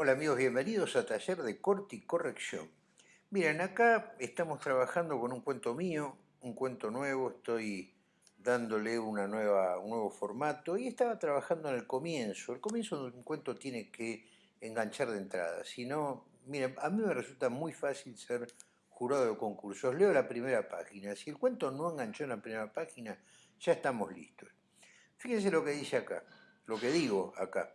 Hola amigos, bienvenidos a Taller de Corte y Corrección. Miren, acá estamos trabajando con un cuento mío, un cuento nuevo, estoy dándole una nueva, un nuevo formato y estaba trabajando en el comienzo. El comienzo de un cuento tiene que enganchar de entrada, si no, miren, a mí me resulta muy fácil ser jurado de concursos. Leo la primera página, si el cuento no enganchó en la primera página, ya estamos listos. Fíjense lo que dice acá, lo que digo acá.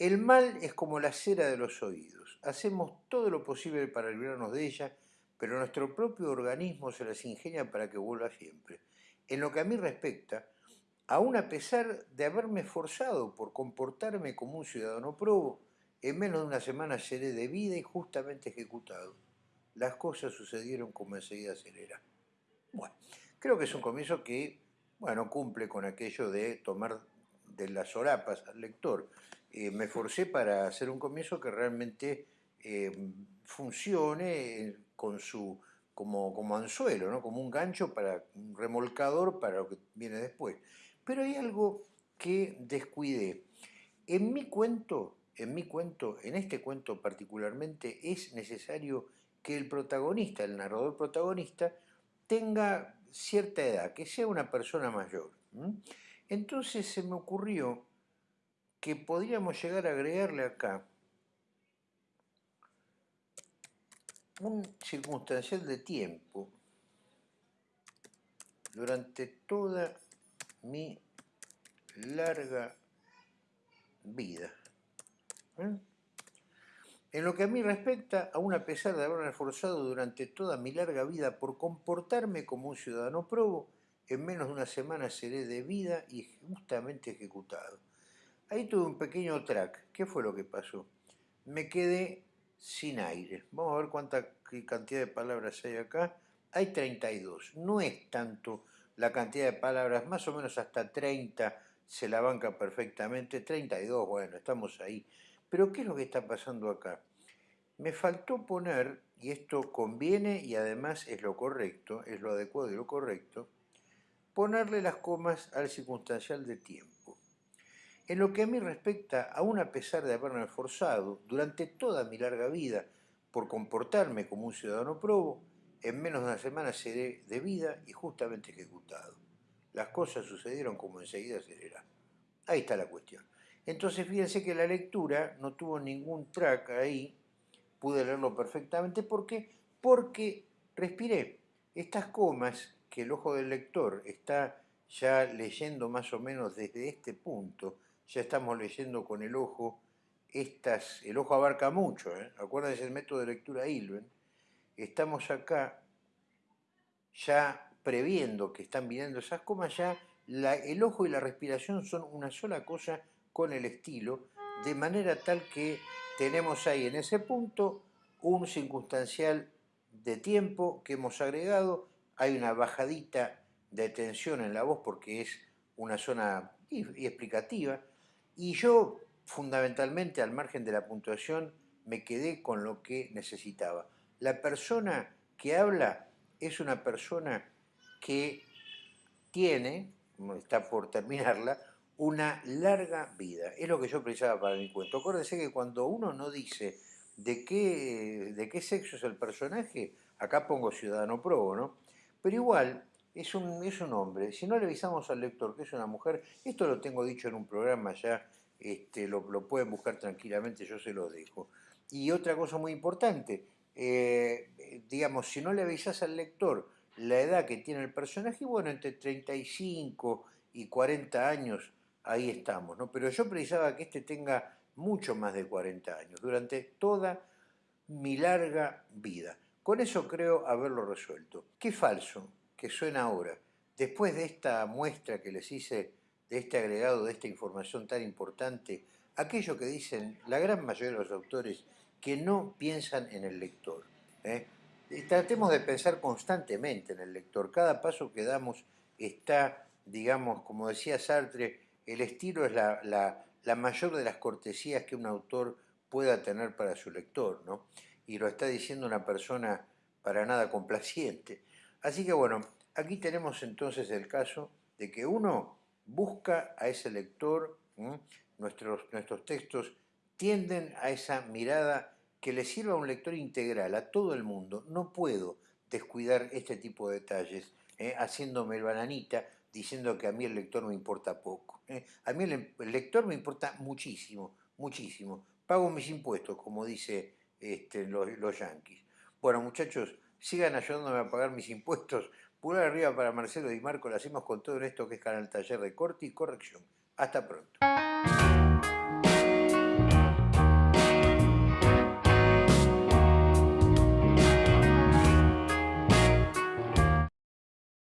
El mal es como la cera de los oídos. Hacemos todo lo posible para librarnos de ella, pero nuestro propio organismo se las ingenia para que vuelva siempre. En lo que a mí respecta, aun a pesar de haberme esforzado por comportarme como un ciudadano probo, en menos de una semana seré de vida y justamente ejecutado. Las cosas sucedieron como enseguida acelera. Bueno, creo que es un comienzo que, bueno, cumple con aquello de tomar de las sorapas al lector. Eh, me forcé para hacer un comienzo que realmente eh, funcione con su, como, como anzuelo, ¿no? como un gancho, para un remolcador para lo que viene después. Pero hay algo que descuidé. En mi cuento, en mi cuento, en este cuento particularmente, es necesario que el protagonista, el narrador protagonista, tenga cierta edad, que sea una persona mayor. Entonces se me ocurrió que podríamos llegar a agregarle acá un circunstancial de tiempo durante toda mi larga vida. ¿eh? En lo que a mí respecta, aún a pesar de haberme esforzado durante toda mi larga vida por comportarme como un ciudadano probo, en menos de una semana seré de vida y justamente ejecutado. Ahí tuve un pequeño track. ¿Qué fue lo que pasó? Me quedé sin aire. Vamos a ver cuánta cantidad de palabras hay acá. Hay 32. No es tanto la cantidad de palabras, más o menos hasta 30 se la banca perfectamente. 32, bueno, estamos ahí. Pero ¿qué es lo que está pasando acá? Me faltó poner, y esto conviene y además es lo correcto, es lo adecuado y lo correcto, ponerle las comas al circunstancial de tiempo. En lo que a mí respecta, aún a pesar de haberme esforzado durante toda mi larga vida por comportarme como un ciudadano probo, en menos de una semana seré de vida y justamente ejecutado. Las cosas sucedieron como enseguida se verá. Ahí está la cuestión. Entonces fíjense que la lectura no tuvo ningún track ahí, pude leerlo perfectamente. ¿Por qué? Porque respiré. Estas comas que el ojo del lector está ya leyendo más o menos desde este punto, ya estamos leyendo con el ojo, estas, el ojo abarca mucho, ¿eh? acuérdense el método de lectura Ilven, estamos acá ya previendo que están viniendo esas comas, ya el ojo y la respiración son una sola cosa con el estilo, de manera tal que tenemos ahí en ese punto un circunstancial de tiempo que hemos agregado, hay una bajadita de tensión en la voz porque es una zona explicativa, y yo, fundamentalmente, al margen de la puntuación, me quedé con lo que necesitaba. La persona que habla es una persona que tiene, está por terminarla, una larga vida. Es lo que yo precisaba para mi cuento. Acuérdense que cuando uno no dice de qué, de qué sexo es el personaje, acá pongo ciudadano probo, ¿no? Pero igual, es un, es un hombre. Si no le avisamos al lector que es una mujer, esto lo tengo dicho en un programa ya, este, lo, pueden buscar tranquilamente, yo se lo dejo. Y otra cosa muy importante, eh, digamos, si no le avisas al lector la edad que tiene el personaje, bueno, entre 35 y 40 años, ahí estamos, ¿no? Pero yo precisaba que este tenga mucho más de 40 años, durante toda mi larga vida. Con eso creo haberlo resuelto. ¿Qué falso? Que suena ahora, después de esta muestra que les hice, de este agregado, de esta información tan importante, aquello que dicen la gran mayoría de los autores que no piensan en el lector. ¿eh? Tratemos de pensar constantemente en el lector. Cada paso que damos está, digamos, como decía Sartre, el estilo es la, la mayor de las cortesías que un autor pueda tener para su lector, ¿no? Y lo está diciendo una persona para nada complaciente. Así que bueno, aquí tenemos entonces el caso de que uno busca a ese lector, nuestros, nuestros textos tienden a esa mirada que le sirva a un lector integral, a todo el mundo. No puedo descuidar este tipo de detalles, ¿eh? haciéndome el bananita, diciendo que a mí el lector me importa poco. ¿eh? A mí el, lector me importa muchísimo, muchísimo. Pago mis impuestos, como dice este, los yanquis. Bueno, muchachos, sigan ayudándome a pagar mis impuestos. Pulgar arriba para Marcelo Di Marco, lo hacemos con todo esto que es Canal Taller de Corte y Corrección. Hasta pronto.